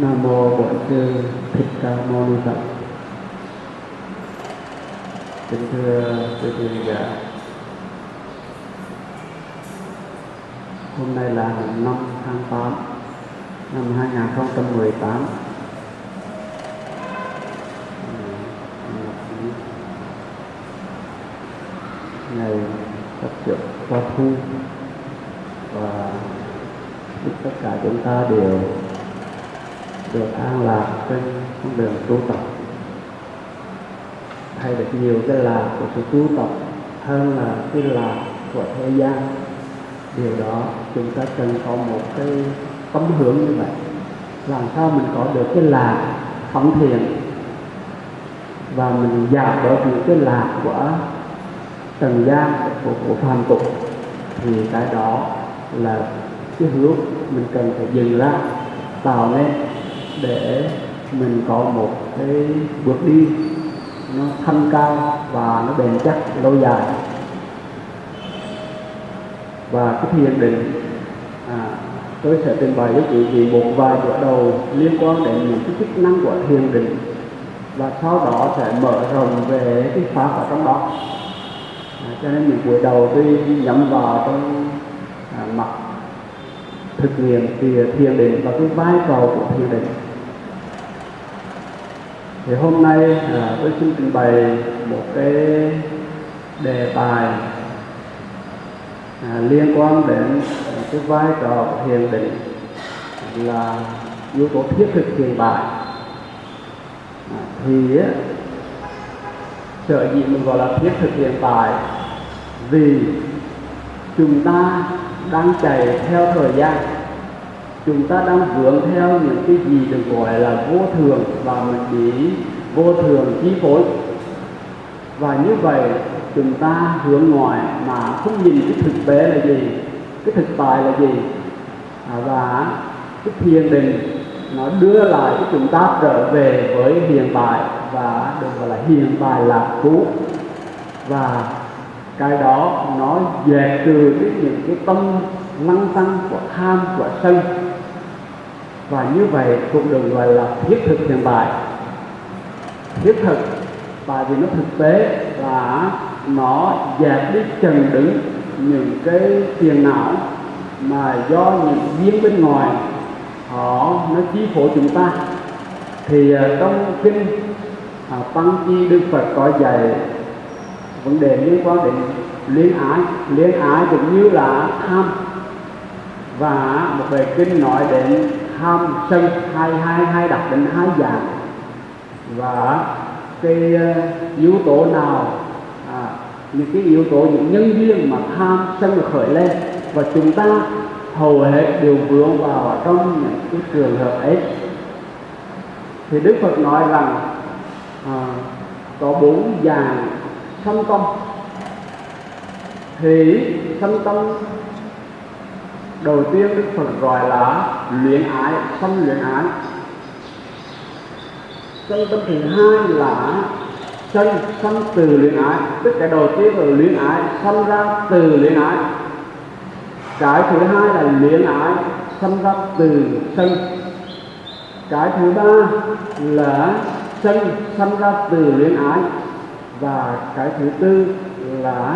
Nam mô Bổn sư Thích Ca Mâu Ni Phật. Kính thưa quý vị giả, hôm nay là 5 tháng 8 năm 2018. Ngày tập sửa qua thu và tất cả chúng ta đều được an lạc trên con đường tu tập. Hay được nhiều cái lạc của sự tu tập hơn là cái lạc của thế gian. Điều đó chúng ta cần có một cái tấm hướng như vậy. Làm sao mình có được cái lạc phóng thiện và mình giảm bớt những cái lạc của trần gian của, của phàm tục. Thì cái đó là cái hướng mình cần phải dừng lại tạo nên để mình có một cái bước đi nó thanh cao và nó bền chắc lâu dài. Và cái thiền định à, tôi sẽ trình bày với quý vị một vài bước đầu liên quan đến những cái chức năng của thiền định và sau đó sẽ mở rộng về cái pháp ở trong đó. À, cho nên những buổi đầu tôi nhắm vào trong à, mặt thực nghiệm thì thiền định và cái vai trò của thiền định thì hôm nay à, tôi xin trình bày một cái đề tài à, liên quan đến cái vai trò của thiền định là yếu tố thiết thực hiện tại à, thì sở dĩ mình gọi là thiết thực hiện tại vì chúng ta đang chạy theo thời gian chúng ta đang hướng theo những cái gì được gọi là vô thường và mình bị vô thường chi phối. Và như vậy chúng ta hướng ngoại mà không nhìn cái thực tế là gì cái thực tại là gì. À, và cái thiền định nó đưa lại cho chúng ta trở về với hiện tại và được gọi là hiện tại là cũ. Và cái đó nó dẹp trừ cái những cái tâm năng tăng của tham của sân và như vậy cũng được gọi là thiết thực hiện tại thiết thực tại vì nó thực tế là nó dẹp đi trần đứng những cái phiền não mà do những viên bên ngoài họ nó chi phối chúng ta. Thì à, trong kinh à, tăng chi đức phật có dạy vấn đề liên quan đến liên ái. Liên ái cũng như là tham. Và một bài kinh nói đến tham sân hai hai hai đặt định hai dạng. Và cái ờ, yếu tố nào à, những cái yếu tố những nhân duyên mà tham sân được khởi lên và chúng ta hầu hết đều vướng vào trong những cái trường hợp ấy. Thì đức phật nói rằng à, có bốn dạng sân tâm. Thì sân tâm đầu tiên đức phật gọi là luyện ái sanh luyện ái. Chân tâm thứ hai là sanh sanh từ luyện ái. Tức cái đầu tiên là luyện ái sanh ra từ luyện ái. Cái thứ hai là luyện ái sanh ra từ sân cái thứ ba là sân sanh ra từ luyện ái. Và cái thứ tư là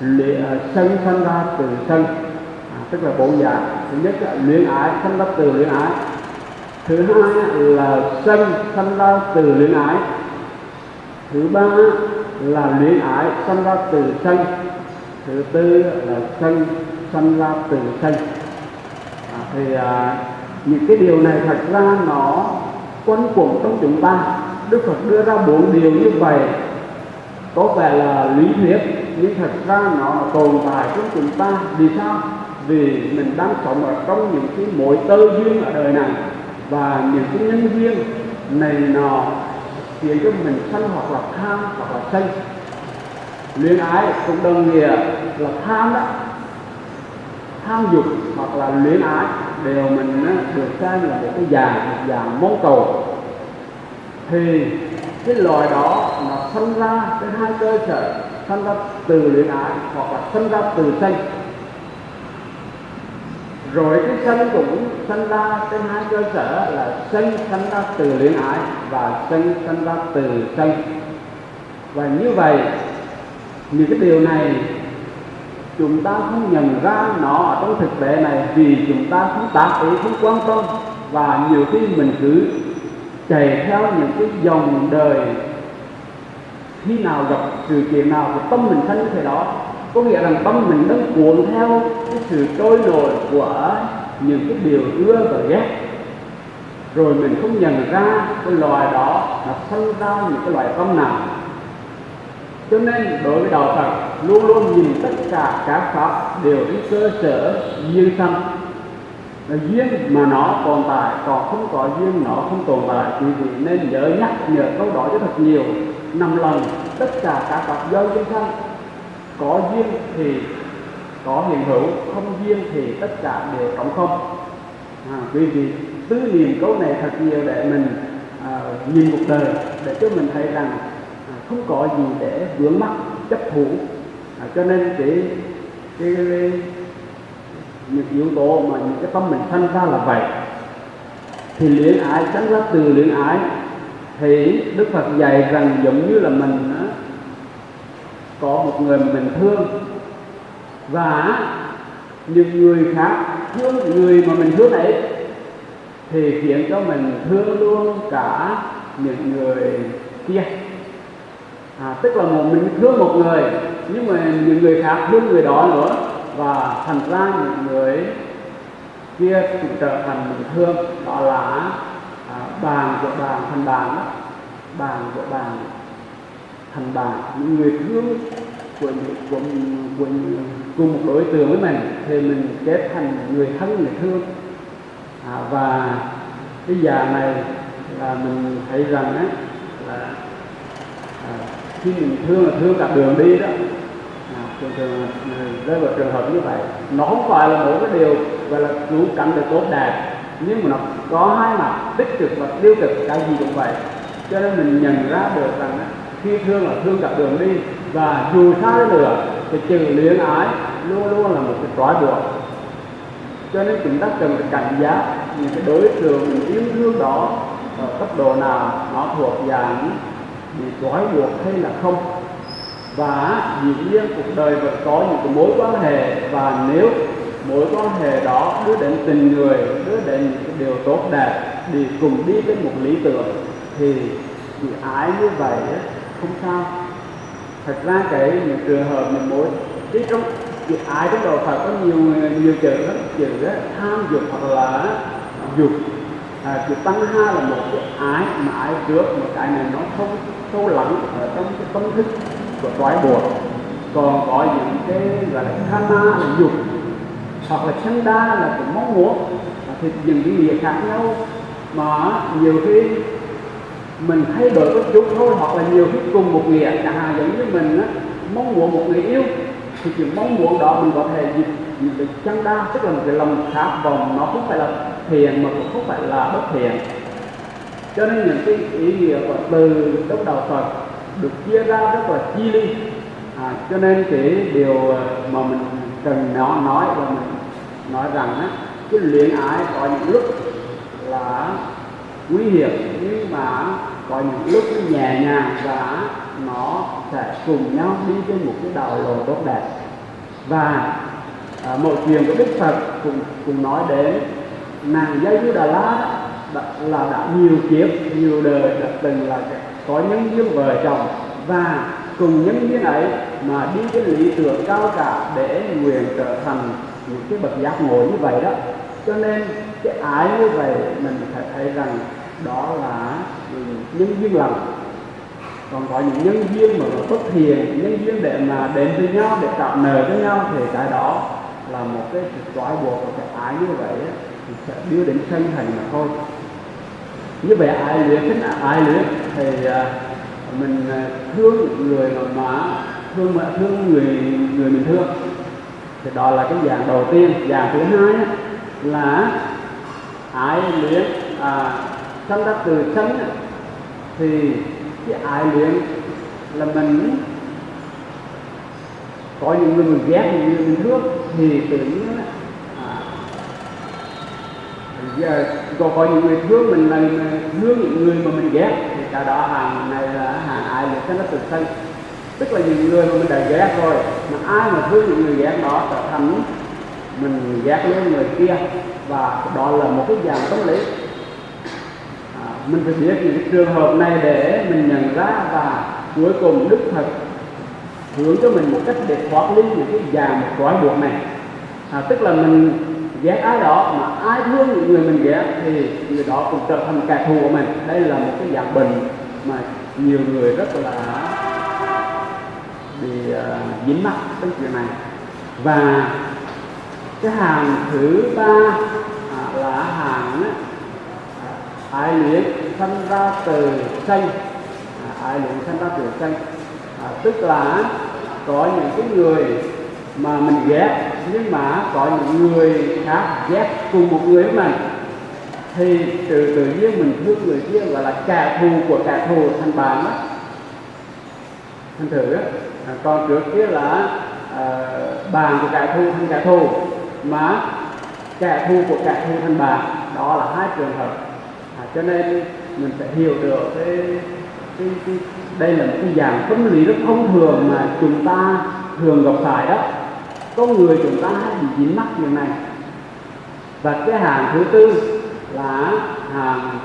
luyện, sân sanh ra từ sân à, tức là bốn dạng thứ nhất là luyện ái sanh ra từ luyện ái. Thứ hai là sân sanh ra từ luyện ái. Thứ ba là luyện ái sanh ra từ sân. Thứ tư là sân sanh ra từ sân. À, thì à, những cái điều này thật ra nó quanh quẩn trong chúng ta. Đức phật đưa ra bốn điều như vậy. Có vẻ là lý thuyết nhưng thật ra nó tồn tại trong chúng ta. Vì sao? Vì mình đang sống ở trong những cái mối tơ duyên ở đời này. Và những cái nhân duyên này nọ khiến cho mình sân hoặc là tham hoặc là sân. Luyện ái cũng đồng nghĩa là tham đó. Tham dục hoặc là luyện ái đều mình được xem là một cái dạng một dạng mong cầu. Thì cái loài đó nó sinh ra cái hai cơ sở sinh ra từ luyện ái hoặc là sinh ra từ sanh rồi cái sân cũng sanh ra trên hai cơ sở là sân sanh ra từ luyện ái và sân sanh ra từ sân và như vậy những cái điều này chúng ta không nhận ra nó ở trong thực tế này vì chúng ta không tác ý, không quan tâm. Và nhiều khi mình cứ chạy theo những cái dòng đời khi nào gặp sự kiện nào thì tâm mình sanh như thế đó có nghĩa rằng tâm mình đang cuộn theo cái sự trôi nổi của những cái điều ưa và ghét. Rồi mình không nhận ra cái loài đó nó sinh ra những cái loại tâm nào. Cho nên đối với đạo Phật, luôn luôn nhìn tất cả các pháp đều trên cơ sở duyên sanh là duyên mà nó tồn tại, còn không có duyên nó không tồn tại. Quý vị nên nhớ nhắc nhớ câu đó cho thật nhiều. Năm lần, tất cả các pháp do duyên sanh có duyên thì có hiện hữu không duyên thì tất cả đều trống không. À, quý vị tư niệm câu này thật nhiều để mình à, nhìn một đời để cho mình thấy rằng à, không có gì để vướng mắc chấp thủ. À, cho nên cái, cái, cái những yếu tố mà những cái tâm mình sanh ra là vậy. Thì luyện ái sanh ra từ luyện ái thì đức phật dạy rằng giống như là mình có một người mà mình thương và những người khác thương người mà mình thương ấy thì khiến cho mình thương luôn cả những người kia. À, tức là một mình thương một người nhưng mà những người khác thương người đó nữa và thành ra những người kia cũng trở thành mình thương. Đó là à, bàn của bàn thành bàn đó. Bàn của bàn thành bạn những người thương của, của, của, cùng một đối tượng với mình thì mình kết thành người thân người thương. À, và cái già này là mình thấy rằng á là à, khi mình thương là thương cả đường đi đó. À, thường thường à, rơi vào trường hợp như vậy nó không phải là một cái điều gọi là cứu cảnh được tốt đẹp nhưng mà nó có hai mặt tích cực và tiêu cực cái gì cũng vậy. Cho nên mình nhận ra được rằng khi thương là thương cả đường đi và dù xa đến nữa, thì chữ luyến ái luôn luôn là một cái trói buộc. Cho nên chúng ta cần phải cảnh giác những cái đối tượng mình yêu thương đó ở cấp độ nào nó thuộc dạng bị trói buộc hay là không. Và dĩ nhiên cuộc đời vẫn có những cái mối quan hệ và nếu mối quan hệ đó đưa đến tình người, đưa đến những cái điều tốt đẹp đi cùng đi với một lý tưởng, thì thì ái như vậy không sao. Thật ra cái những trường hợp mình mỗi cái trong việc ái trong đầu Phật có nhiều nhiều chữ lắm chữ đó, tham dục hoặc là dục. À, chữ tăng ha là một cái ái mà ái trước một cái này nó không sâu lắng ở trong cái tâm thức của toái buộc còn có những cái gọi là khana là dục hoặc là chanda là cũng mong muốn thì những cái nghĩa khác nhau. Mà nhiều khi mình thay đổi có chút thôi hoặc là nhiều khi cùng một nghĩa chẳng hạn giống như mình á, mong muốn một người yêu. Thì chuyện mong muốn đó mình có thể dịch những cái chân đa tức là một cái lòng khát vọng nó không phải là thiện mà cũng không phải là bất thiện. Cho nên những cái ý nghĩa của từ trong đạo Phật được chia ra rất là chi ly. À, cho nên cái điều ờ, mà mình cần nó nói và mình nói rằng á cái luyện ái có những lúc là nguy hiểm nhưng mà có những lúc nhẹ nhàng và nó sẽ cùng nhau đi trên một cái đạo lộ tốt đẹp. Và à, một chuyện của đức phật cũng cũng nói đến nàng giai du đà la đã, là đã nhiều kiếp nhiều đời đã từng là có nhân duyên vợ chồng. Và cùng nhân duyên ấy mà đi cái lý tưởng cao cả để nguyện trở thành những cái bậc giác ngộ như vậy đó. Cho nên cái ái như vậy mình phải thấy rằng đó là nhân duyên lành. Còn có những nhân duyên mà nó bất thiện nhân duyên để mà đến với nhau để tạo nợ với nhau thì cái đó là một cái sự trói buộc và cái ái như vậy ấy, thì sẽ đưa đến sân thành mà thôi. Như vậy ai luyện thích ai luyện thì à, mình à, thương người mà, mà thương mà thương người người mình thương. Thì đó là cái dạng đầu tiên. Dạng thứ hai là ai luyện à, sanh ra từ sanh thì cái ai luyện là mình có những người mình ghét những người mình thương thì tự nhiên à, giờ có có những người thương mình là à, thương những người mà mình ghét thì cả đó hàng này là hàng ai được cái nó từ sân tức là những người mà mình đã ghét rồi mà ai mà thương những người ghét đó trở thành mình ghét lên người kia và đó là một cái dạng tâm lý mình phải biết những trường hợp này để mình nhận ra và cuối cùng đức phật hướng cho mình một cách để thoát ly những cái dạng một trói buộc này. À, tức là mình ghét ai đó mà ai thương những người mình ghét thì người đó cũng trở thành kẻ thù của mình. Đây là một cái dạng bệnh mà nhiều người rất là bị uh, dính mắc cái chuyện này. Và cái hàng thứ ba à, là hàng á, ái ai luyện sanh ra từ sanh. À, ai luyện sanh ra từ sanh. À, tức là có những cái người mà mình ghét nhưng mà có những người khác ghét cùng một người với mình. Thì từ tự nhiên mình thương người kia gọi là kẻ thù của kẻ thù thành bạn đó. Thành thử đó à, còn trước kia là à, bạn của kẻ thù thành kẻ thù mà kẻ thù của kẻ thù thành bạn. Đó là hai trường hợp à, cho nên mình phải hiểu được cái, cái, cái đây là một cái dạng tâm lý rất thông thường mà chúng ta thường gặp phải đó. Con người chúng ta hay bị dính mắc như này. Và cái hàng thứ tư là hàng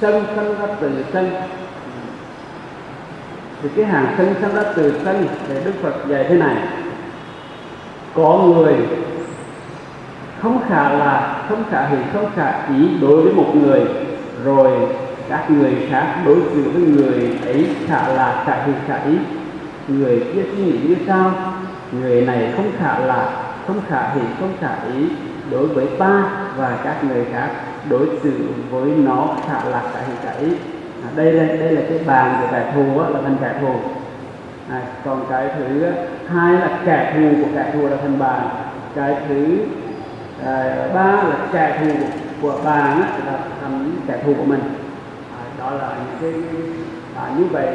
sân sân ra từ sân. Thì cái hàng sân sân ra từ sân thì đức phật dạy thế này. Có người không khả là không khả hỷ không khả ý đối với một người rồi các người khác đối xử với người ấy khả là khả hỷ khả ý. Người kia suy nghĩ như sao người này không khả là không khả hỷ không khả ý đối với ta và các người khác đối xử với nó khả là khả hỷ khả ý. À, đây là đây là cái bàn của kẻ thù á, là thành kẻ thù. À, còn cái thứ hai là kẻ thù của kẻ thù là thành bàn. Cái thứ à, ba là kẻ thù của, á, là thành kẻ thù của mình. À, đó là những cái à, như vậy.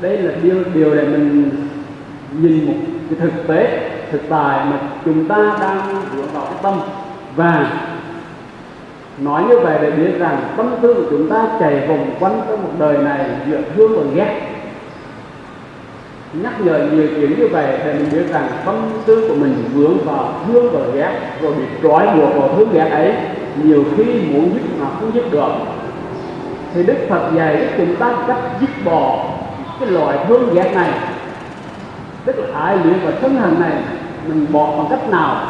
Đây là điều điều để mình nhìn một cái thực tế thực tại mà chúng ta đang vướng vào cái tâm. Và nói như vậy để biết rằng tâm tư của chúng ta chạy vòng quanh trong một đời này giữa thương và ghét nhắc nhở nhiều chuyện như vậy để mình biết rằng tâm tư của mình vướng vào thương và ghét, rồi bị trói buộc vào thương ghét ấy. Nhiều khi muốn giúp mà không giúp được. Thì đức phật dạy chúng ta cách dứt bỏ cái loại thương ghét này. Tức là ai luyện và thân hành này, mình bỏ bằng cách nào?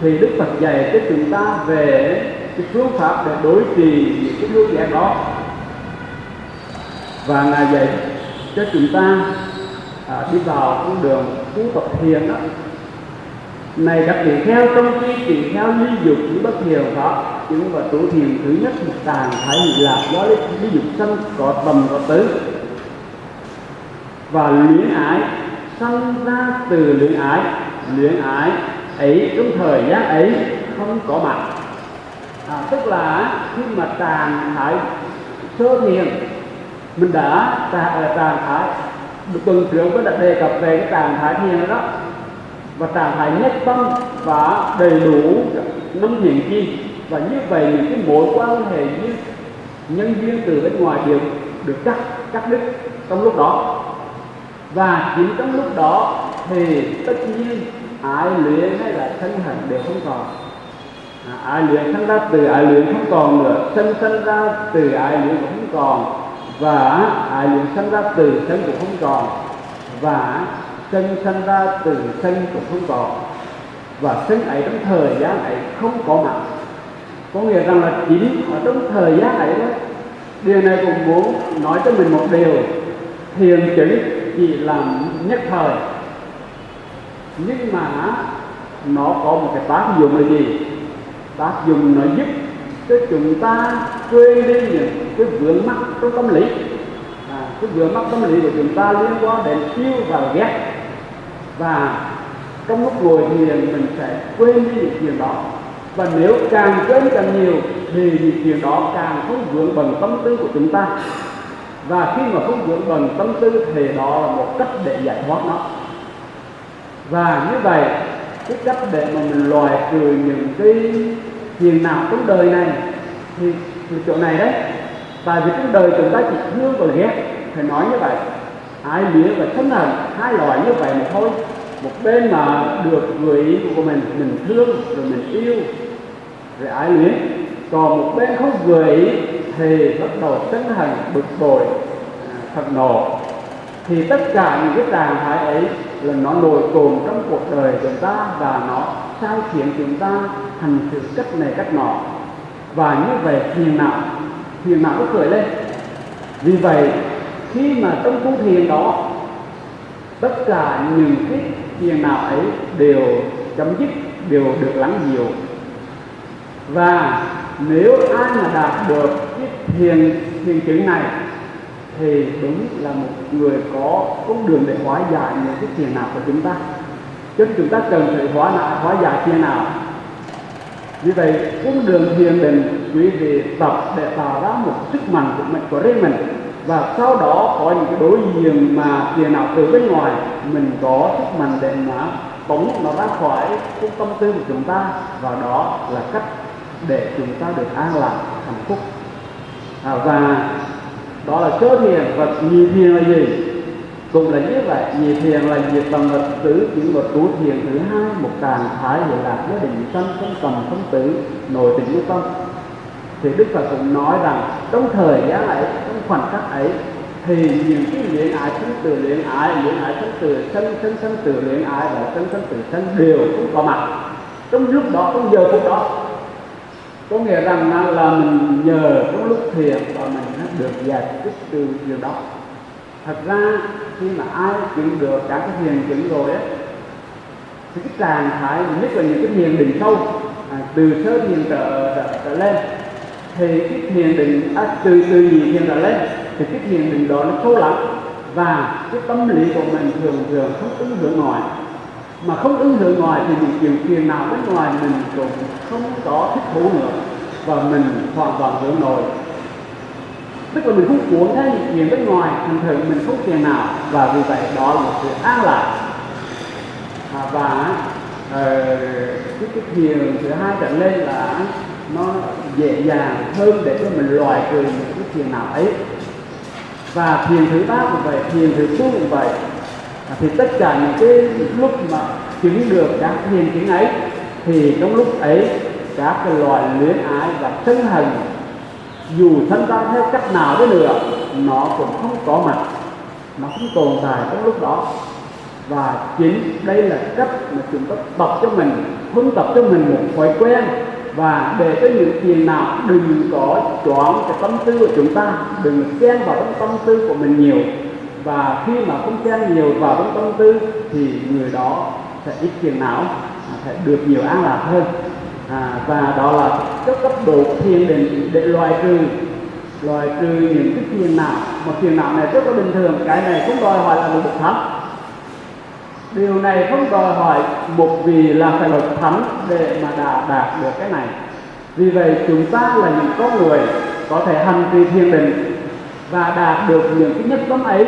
Thì đức phật dạy cho chúng ta về cái phương pháp để đối trì những cái thương ghét đó. Và ngài dạy cho chúng ta à, đi vào con đường tu tập thiền đó. Này các vị theo trong khi tỳ theo ly dục như bất thiền đó chúng và tu thiền thứ nhất một tàn thái hỷ lạc do lý, lý dục sanh có tầm có tứ. Và luyện ái sanh ra từ luyện ái luyện ái ấy trong thời gian ấy không có mặt. À, tức là khi mà tàn thái sơ thiền mình đã tàn, tàn thái tuần trước có đã đề cập về cái trạng thái thiền đó. Và trạng thái nhất tâm và đầy đủ năm thiền chi. Và như vậy những cái mối quan hệ như nhân viên từ bên ngoài đều được cắt cắt đứt trong lúc đó. Và chính trong lúc đó thì tất nhiên ai luyện hay là thân hận đều không còn. À, ai luyện thân ra từ ai luyện không còn nữa. Sân thân ra từ ai luyện cũng không còn và ai luyện sanh ra từ sân cũng không còn. Và sân sanh ra từ sân cũng không còn. Và sân ấy trong thời gian ấy không có mặt. Có nghĩa rằng là chính ở trong thời gian ấy đó, điều này cũng muốn nói cho mình một điều. Thiền chứng chỉ làm nhất thời. Nhưng mà nó có một cái tác dụng là gì? Tác dụng nó giúp cho chúng ta quên đi những cái vướng mắc trong tâm lý. À, cái vướng mắc tâm lý của chúng ta liên quan đến yêu và ghét. Và trong lúc ngồi thiền mình sẽ quên đi những chuyện đó. Và nếu càng quên càng nhiều thì những chuyện đó càng không vướng bằng tâm tư của chúng ta. Và khi mà không vướng bằng tâm tư thì đó là một cách để giải thoát nó. Và như vậy cái cách để mà mình loại trừ những cái phiền nào trong đời này thì, thì chỗ này đấy tại vì trong đời chúng ta chỉ thương và ghét, phải nói như vậy. Ái luyến và sân hận hai loại như vậy mà thôi. Một bên mà được người ý của mình mình thương rồi mình yêu, rồi ái luyến còn một bên không vừa ý thì bắt đầu sân hận, bực bội à, thật nộ. Thì tất cả những cái trạng thái ấy là nó nổi cồn trong cuộc đời chúng ta và nó sai khiến chúng ta hành xử cách này cách nọ. Và như vậy thì nào? Thiền não nó khởi lên. Vì vậy, khi mà trong tu thiền đó, tất cả những cái thiền nào ấy đều chấm dứt, đều được lắng dịu. Và nếu ai mà đạt được cái thiền thiền chứng này, thì đúng là một người có con đường để hóa giải những cái thiền nào của chúng ta. Cho nên chúng ta cần phải hóa giải hóa giải thiền nào vì vậy con đường thiền định quý vị tập để tạo ra một sức mạnh của mình của riêng mình. Và sau đó có những cái đối diện mà thiền nào từ bên ngoài mình có sức mạnh để mà tống nó ra khỏi cái tâm tư của chúng ta. Và đó là cách để chúng ta được an lạc hạnh phúc. À, và đó là sơ thiền và nhị thiền là gì? Cũng là như vậy, nhị thiền là diệt bằng vật tử những vật tú thiền thứ hai, một trạng thái hiện lạc giới định sanh, không tầm không tử, nội tình như tâm. Thì đức phật cũng nói rằng, trong thời gian ấy, trong khoảnh khắc ấy, thì những cái luyện ái sanh từ luyện ái luyện ái sanh từ sân sân sân từ luyện ái và sân sân từ sân đều cũng có mặt. Trong lúc đó, trong giờ phút đó, có nghĩa rằng là mình nhờ trong lúc thiền và mình được giải thích từ điều đó thật ra khi mà ai chứng được các cái thiền chứng rồi á thì cái trạng thái nhất là những cái thiền định sâu à, từ sơ thiền trở, trở, trở lên thì cái thiền định à, từ từ nhị thiền trở lên thì cái thiền định đó nó sâu lắm. Và cái tâm lý của mình thường thường không ứng hưởng ngoài mà không ứng hưởng ngoài thì những điều phiền nào bên ngoài mình cũng không có thích thú nữa. Và mình hoàn toàn hưởng nội tức là mình không cuốn theo những chuyện bên ngoài thành thử mình không tiền nào. Và vì vậy đó là một sự an lạc. À, và uh, cái cái thiền thứ hai trở lên là nó dễ dàng hơn để cho mình loại trừ những cái thiền nào ấy. Và thiền thứ ba cũng vậy thiền thứ tư cũng vậy. À, thì tất cả những cái lúc mà chứng được các thiền chứng ấy thì trong lúc ấy các cái loại luyến ái và sân hận dù thân ta theo cách nào đến nữa, nó cũng không có mặt. Nó không tồn tại trong lúc đó. Và chính đây là cách mà chúng ta tập cho mình, huấn tập cho mình một thói quen. Và để cho những chuyện nào đừng có chọn cái tâm tư của chúng ta, đừng xen vào trong tâm tư của mình nhiều. Và khi mà không xen nhiều vào trong tâm tư, thì người đó sẽ ít tiền não sẽ được nhiều an lạc hơn à, và đó là cái cấp độ thiền định để loại trừ loại trừ những cái phiền não. Mà phiền não này rất là bình thường cái này cũng đòi hỏi là một bậc thánh. Điều này không đòi hỏi một vì là phải bậc thánh để mà đạt đạt được cái này. Vì vậy chúng ta là những con người có thể hành trì thiền định và đạt được những cái nhất tâm ấy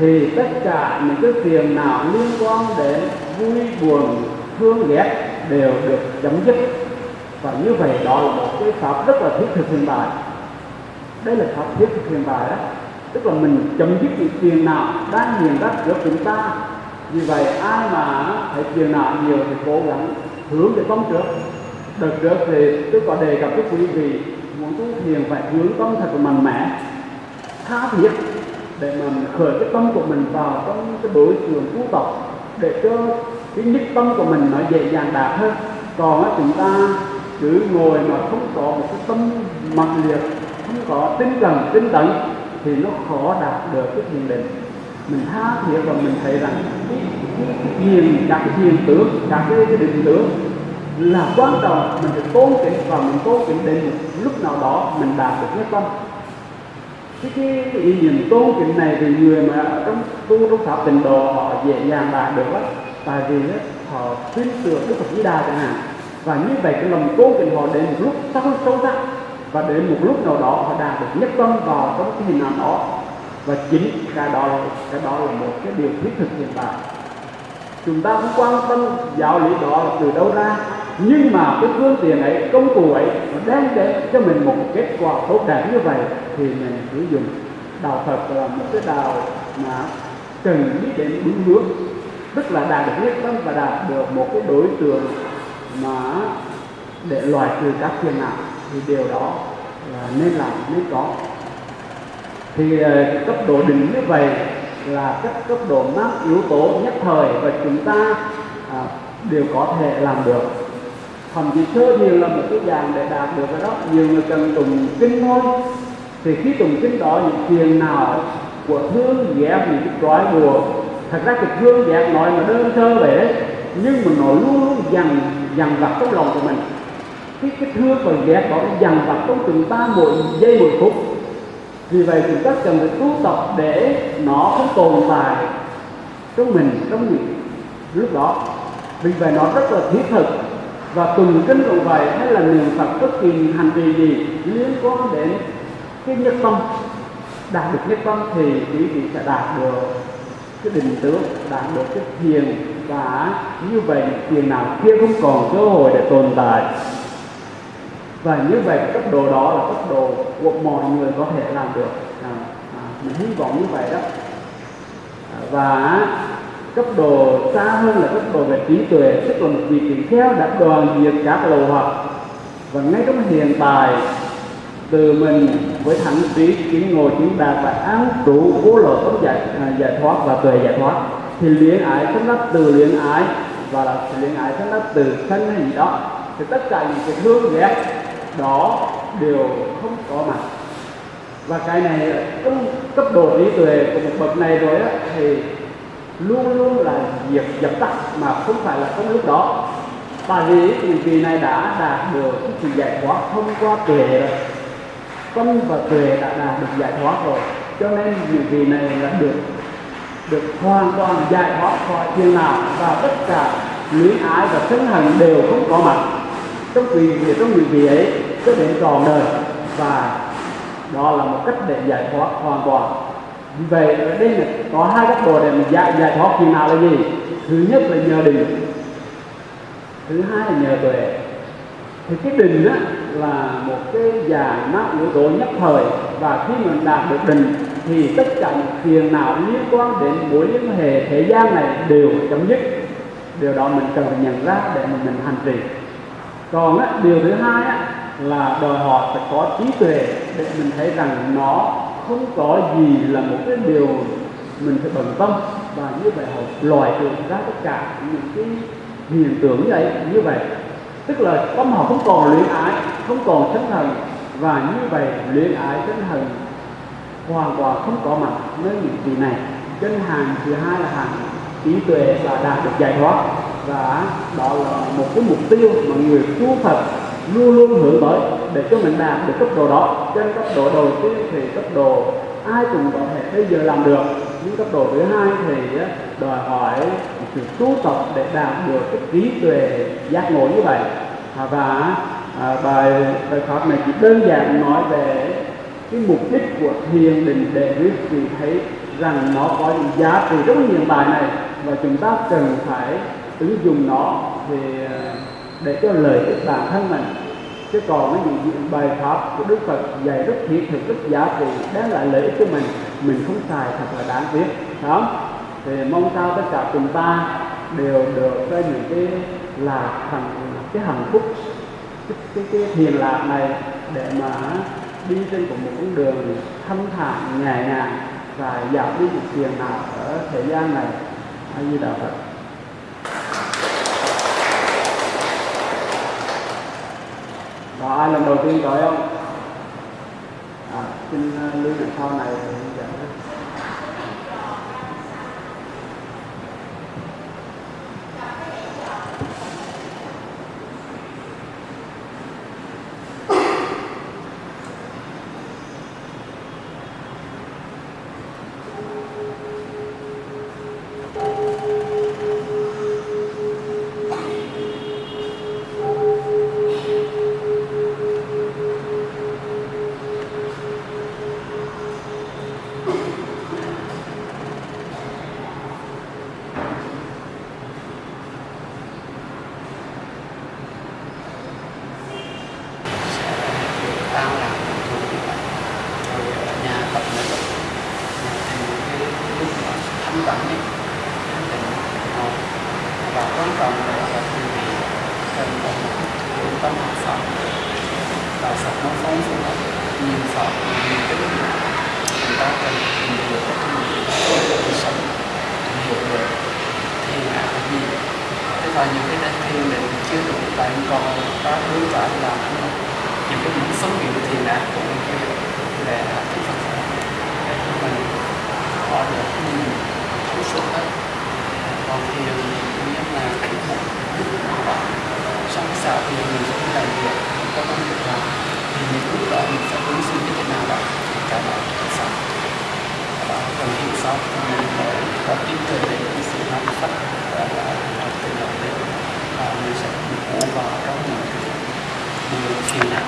thì tất cả những cái phiền nào liên quan đến vui buồn thương ghét đều được chấm dứt và như vậy đó là một cái pháp rất là thiết thực hiện tại đây là pháp thiết thực hiện tại đó. Tức là mình chấm dứt những tiền nào đang hiện ra giữa chúng ta. Vì vậy, ai mà phải tiền nào nhiều thì cố gắng hướng về tâm trước. Đợt trước thì tôi có đề cập với quý vị, muốn tu thiền phải hướng tâm thật là mạnh mẽ, tha thiết để mình khởi cái tâm của mình vào trong cái đối tượng tu tập, để cho cái nhất tâm của mình nó dễ dàng đạt hơn. Còn chúng ta cứ ngồi mà không có một cái tâm mạnh liệt không có tinh cần tinh tấn thì nó khó đạt được cái thiền định. Mình tha thiết và mình thấy rằng cái, cái, thiền các cái thiền tướng đạt cái, cái định tướng là quan trọng. Mình phải tôn kính và mình tôn kính đến một lúc nào đó mình đạt được nhất tâm. Cái, cái, cái ý niệm tôn kính này thì người mà trong tu trong pháp tịnh độ họ dễ dàng đạt được lắm. Tại vì đó họ tin tưởng đức phật di đà chẳng hạn và như vậy cái lòng tôn kính họ đến một lúc sâu sâu sắc. Và đến một lúc nào đó họ đạt được nhất tâm vào trong cái hình ảnh đó. Và chính cái đó là cái đó là một cái điều thiết thực hiện tại. Chúng ta cũng quan tâm giáo lý đó là từ đâu ra. Nhưng mà cái phương tiện ấy, công cụ ấy, nó đem đến cho mình một kết quả tốt đẹp như vậy thì mình sử dụng. Đạo Phật là một cái đạo mà cần biết đến đúng hướng. Tức là đạt được nhất tâm và đạt được một cái đối tượng mà để loại trừ các phiền não thì điều đó là nên làm nên có. Thì ờ, cấp độ đỉnh như vậy là các cấp độ năm yếu tố nhất thời và chúng ta à, đều có thể làm được. Thậm chí sơ thiền là một cái dạng để đạt được cái đó. Nhiều người cần tùng kinh thôi. Thì khi tùng kinh đó những phiền nào của thương ghét những cái trói buộc thật ra cái thương ghét nói mà đơn sơ vậy đấy. Nhưng mà nó luôn luôn dằn dằn vặt trong lòng của mình. Cái cái thương và ghét đó dằn vặt trong từng ba mỗi giây mỗi phút vì vậy chúng ta cần phải tu tập để nó không tồn tại trong mình, trong những lúc đó, vì vậy nó rất là thiết thực. Và từng kinh cũng vậy, hay là niệm phật bất kỳ hành vi gì liên quan đến cái nhất tâm, đạt được nhất tâm thì quý vị sẽ đạt được cái định tướng, đạt được cái thiền và như vậy tiền nào kia không còn cơ hội để tồn tại. Và như vậy cấp độ đó là cấp độ của mọi người có thể làm được. À, à, mình hy vọng như vậy đó. À, và cấp độ xa hơn là cấp độ về trí tuệ tức là một vị tỷ kheo đã đoàn diệt các lầu hoặc. Và ngay trong hiện tại từ mình với thẳng trí kiến ngồi chứng đạt và án trụ cố lộ tống giải à, giải thoát và tuệ giải thoát thì luyện ái xuất phát từ luyện ái và là luyện ái xuất phát từ sân hay gì đó. Thì tất cả những cái thương ghét đó đều không có mặt. Và cái này trong cấp độ trí tuệ của một bậc này rồi á, thì luôn luôn là diệt dập tắt mà không phải là trong lúc đó. Tại vì những vị này đã đạt được cái sự giải thoát thông qua tuệ rồi. Tâm và tuệ đã đạt được giải thoát rồi. Cho nên những vị này là được được hoàn toàn giải thoát khỏi phiền nào và tất cả luyến ái và sân hận đều không có mặt. Trong vì trong những vị ấy cho đến trọn đời và đó là một cách để giải thoát hoàn toàn. Vì vậy ở đây là có hai cấp độ để mình giải, giải thoát phiền nào là gì? Thứ nhất là nhờ định. Thứ hai là nhờ tuệ. Thì cái định đó là một cái dạng nó yếu tố nhất thời và khi mình đạt được định thì tất cả những phiền nào liên quan đến mối liên hệ thế gian này đều chấm dứt. Điều đó mình cần phải nhận ra để mà mình hành trì. Còn á, điều thứ hai á, là đòi hỏi phải có trí tuệ để mình thấy rằng nó không có gì là một cái điều mình phải bận tâm. Và như vậy họ loại trừ ra tất cả những cái hiện tượng như vậy như vậy. Tức là tâm họ không còn luyện ái không còn sân hận và như vậy luyện ái sân hận hoàn toàn không có mặt nơi những gì này. Chân hàng thứ hai là hàng trí tuệ và đạt được giải thoát. Và đó là một cái mục tiêu mà người tu Phật luôn luôn hướng tới để cho mình đạt được cấp độ đó. Trên cấp độ đầu tiên thì cấp độ ai cũng có thể bây giờ làm được. Nhưng cấp độ thứ hai thì đòi hỏi sự tu tập để đạt được cái trí tuệ giác ngộ như vậy. Và à, bài bài pháp này chỉ đơn giản nói về cái mục đích của thiền định để quý vị thấy rằng nó có những giá trị rất nhiều bài này và chúng ta cần phải ứng dụng nó về để cho lợi ích bản thân mình. Chứ còn cái những bài pháp của Đức Phật dạy rất thiết thực rất giá trị đem lại lợi ích cho mình mình không xài thật là đáng tiếc đó thì mong sao tất cả chúng ta đều được cái những cái là thành cái hạnh phúc cái, cái, cái thiền lạc này để mà đi trên một con đường thanh thản nhẹ nhàng và giảm đi một phiền nào ở thế gian này. A di đà phật. Có ai lần đầu tiên gọi không? À, xin à, lưu sau này phiền não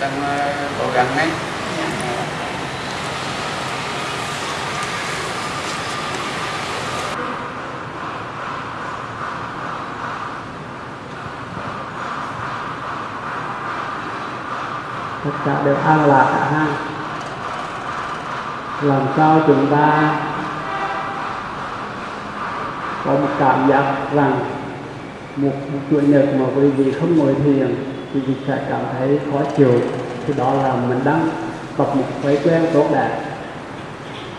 đang cố gắng ngay tất cả đều an lạc cả ha làm sao chúng ta có một cảm giác rằng một, một chủ nhật mà quý vị không ngồi thiền quý vị sẽ cảm thấy khó chịu. Thì đó là mình đang tập một thói quen tốt đẹp.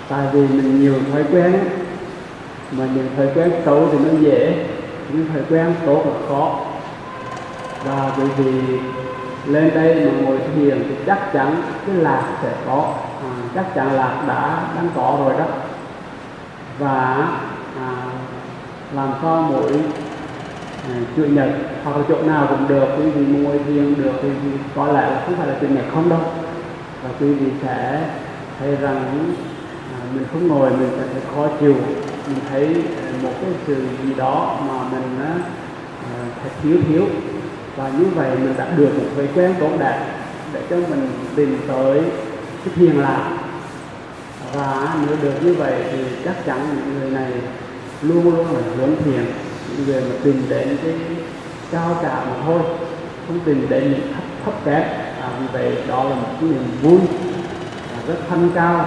Tại vì mình nhiều thói quen mà những thói quen xấu thì nó dễ những thói quen tốt là khó. Và quý vị lên đây mà ngồi thiền thì chắc chắn cái lạc sẽ có. À, chắc chắn lạc đã đang có rồi đó. Và à, làm sao mỗi à, chủ nhật hoặc là chỗ nào cũng được quý vị ngồi riêng được thì có lẽ là không phải là chủ nhật không đâu. Và quý vị sẽ thấy rằng à, mình không ngồi mình sẽ thấy khó chịu. Mình thấy à, một cái sự gì đó mà mình à, thấy thiếu thiếu. Và như vậy mình đã được một thói quen tốt đẹp để cho mình tìm tới cái thiền lạc. Và nếu được như vậy thì chắc chắn những người này luôn luôn là hướng thiền những người mà tìm đến cái cao cả mà thôi không tìm đến những thấp thấp kém. À, vì vậy đó là một cái niềm vui à, rất thanh cao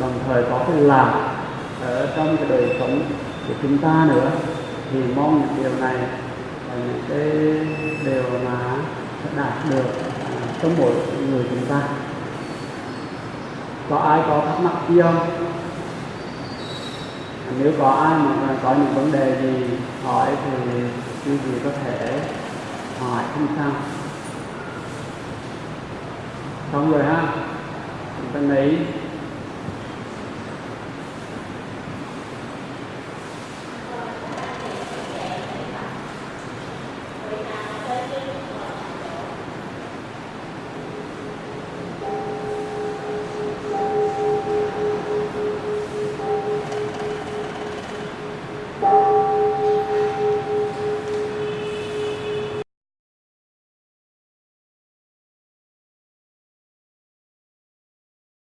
đồng thời có cái làm ở trong cái đời sống của chúng ta nữa. Thì mong những điều này là những cái điều mà sẽ đạt được à, trong mỗi người chúng ta. Có ai có thắc mắc gì không? Nếu có ai mà có những vấn đề gì hỏi thì quý vị có thể hỏi không sao. Xong rồi ha chúng ta lấy